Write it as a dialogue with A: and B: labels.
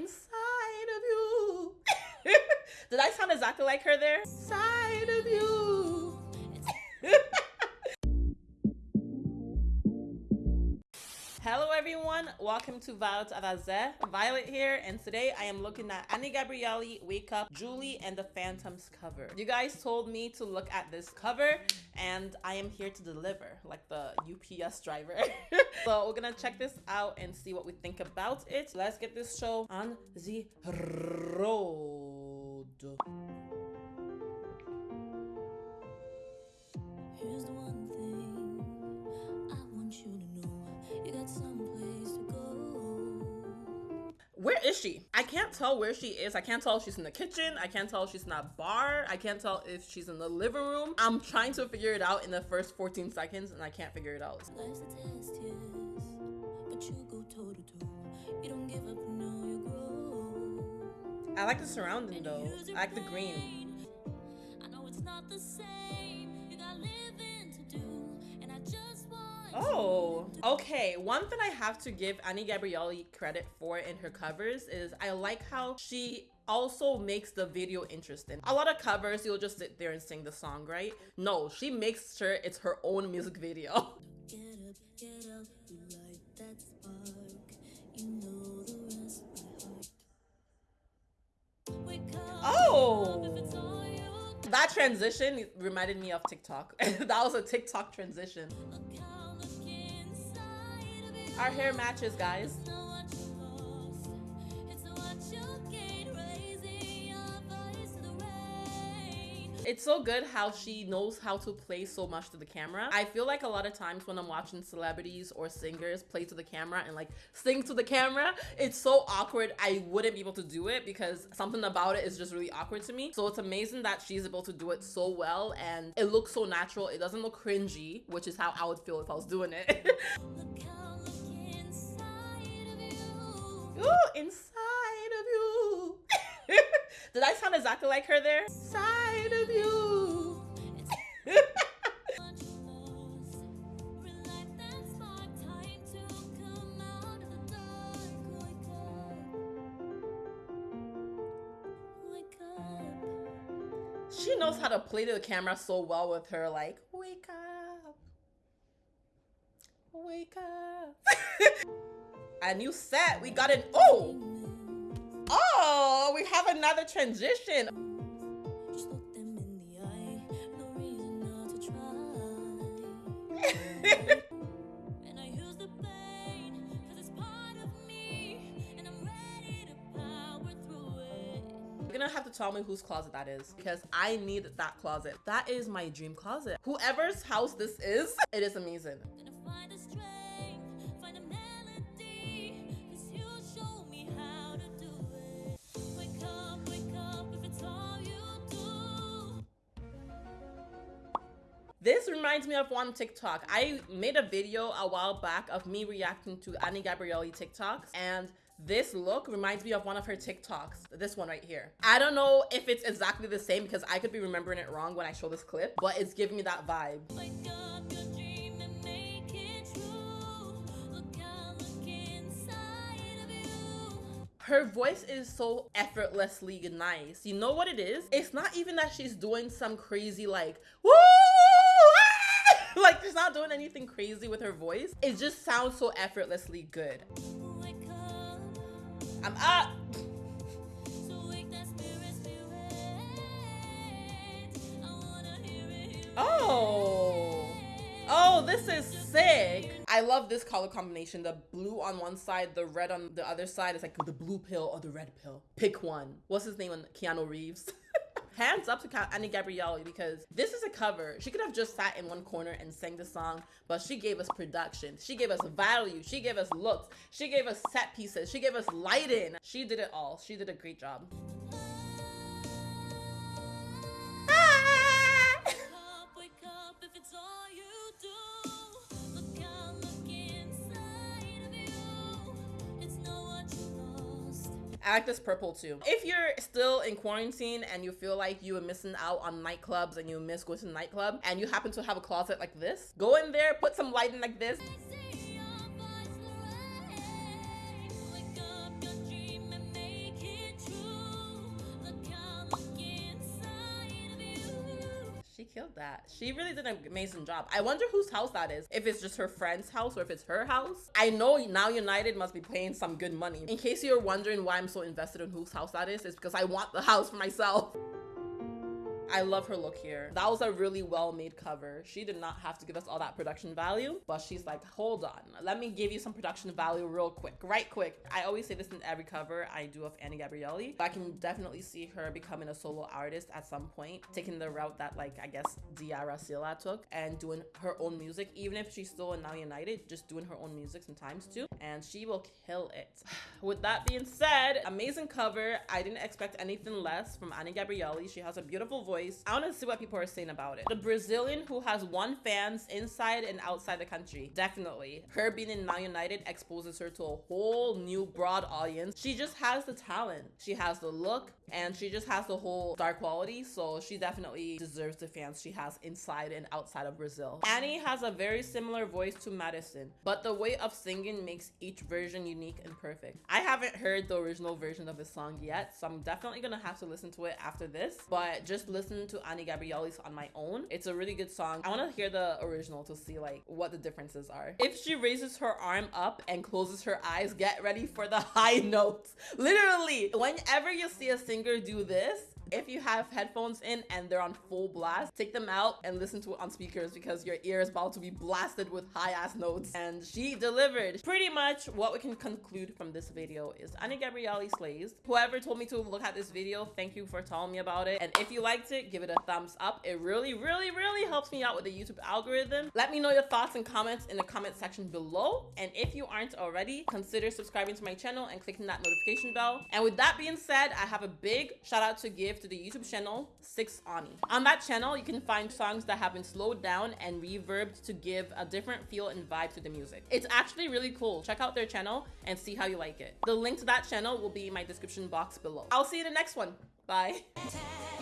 A: inside of you. Did I sound exactly like her there? Side of you. Everyone, welcome to Violet Avaze. Violet here, and today I am looking at Any Gabrielly, Wake Up, Julie, and the Phantoms cover. You guys told me to look at this cover, and I am here to deliver, like the UPS driver. so we're gonna check this out and see what we think about it. Let's get this show on the road. Where is she? I can't tell where she is. I can't tell if she's in the kitchen. I can't tell if she's in that bar. I can't tell if she's in the living room. I'm trying to figure it out in the first 14 seconds and I can't figure it out.
B: Life's a test, yes, but you go toe to toe. You don't give up, no, you grow.
A: I like the surrounding though. I like the green. Okay. One thing I have to give Any Gabrielly credit for in her covers is I like how she also makes the video interesting. A lot of covers, you'll just sit there and sing the song, right? No, she makes sure it's her own music video.
B: Get up, get up, light that spark. You know the rest by heart.
A: Oh.
B: if it's all you
A: That transition reminded me of TikTok. that was a TikTok transition. Our hair matches, guys.
B: It's
A: so good how she knows how to play so much to the camera. I feel like a lot of times when I'm watching celebrities or singers play to the camera and like sing to the camera, it's so awkward. I wouldn't be able to do it because something about it is just really awkward to me. So it's amazing that she's able to do it so well and it looks so natural. It doesn't look cringy, which is how I would feel if I was doing it. Ooh, inside of you. Did I sound exactly like her there? Side of you. She knows how to play to the camera so well with her like, wake up. Wake up. a new set. We got an oh! Oh, we have another transition.
B: Just look them in the eye. No reason not to try. And I use the pain, cause it's part of me. And I'm ready to power through it.
A: You're gonna have to tell me whose closet that is because I need that closet. That is my dream closet. Whoever's house this is, it is amazing. This reminds me of one TikTok. I made a video a while back of me reacting to Any Gabrielly TikToks and this look reminds me of one of her TikToks. This one right here. I don't know if it's exactly the same because I could be remembering it wrong when I show this clip, but it's giving me that vibe.
B: Wake up your dream and make it true. Look out, look inside of you.
A: Her voice is so effortlessly nice. You know what it is? It's not even that she's doing some crazy like, woo! Ah!" Like she's not doing anything crazy with her voice. It just sounds so effortlessly good. I'm up. Oh. Oh, this is sick. I love this color combination. The blue on one side, the red on the other side. It's like the blue pill or the red pill. Pick one. What's his name on Keanu Reeves? Hands up to Any Gabrielly because this is a cover. She could have just sat in one corner and sang the song, but she gave us production. She gave us value. She gave us looks. She gave us set pieces. She gave us lighting. She did it all. She did a great job.
B: Wake
A: I like this purple too. If you're still in quarantine and you feel like you are missing out on nightclubs and you miss going to the nightclub and you happen to have a closet like this, go in there, put some lighting like this. Killed that. She really did an amazing job. I wonder whose house that is. If it's just her friend's house or if it's her house. I know Now United must be paying some good money. In case you're wondering why I'm so invested in whose house that is, it's because I want the house for myself. I love her look here. That was a really well made cover. She did not have to give us all that production value, but she's like, hold on, let me give you some production value real quick, right quick. I always say this in every cover I do of Any Gabrielly. but I can definitely see her becoming a solo artist at some point, taking the route that like I guess Diarra Sylla took and doing her own music, even if she's still in Now United, just doing her own music sometimes too. And she will kill it. With that being said, amazing cover. I didn't expect anything less from Any Gabrielly. She has a beautiful voice voice. I want to see what people are saying about it. The Brazilian who has one fans inside and outside the country. Definitely. Her being in Now United exposes her to a whole new broad audience. She just has the talent. She has the look and she just has the whole star quality. So she definitely deserves the fans she has inside and outside of Brazil. Any has a very similar voice to Madison, but the way of singing makes each version unique and perfect. I haven't heard the original version of this song yet, so I'm definitely gonna have to listen to it after this. But just listen to Any Gabrielly's on my own. It's a really good song. I want to hear the original to see like what the differences are. If she raises her arm up and closes her eyes, get ready for the high notes. Literally, whenever you see a singer do this, if you have headphones in and they're on full blast, take them out and listen to it on speakers because your ear is about to be blasted with high ass notes. And she delivered. Pretty much what we can conclude from this video is Any Gabrielly slays. Whoever told me to look at this video, thank you for telling me about it. And if you liked it, give it a thumbs up. It really, really, really helps me out with the YouTube algorithm. Let me know your thoughts and comments in the comment section below. And if you aren't already, consider subscribing to my channel and clicking that notification bell. And with that being said, I have a big shout out to give to the YouTube channel 6 Ani. On that channel, you can find songs that have been slowed down and reverbed to give a different feel and vibe to the music. It's actually really cool. Check out their channel and see how you like it. The link to that channel will be in my description box below. I'll see you in the next one. Bye.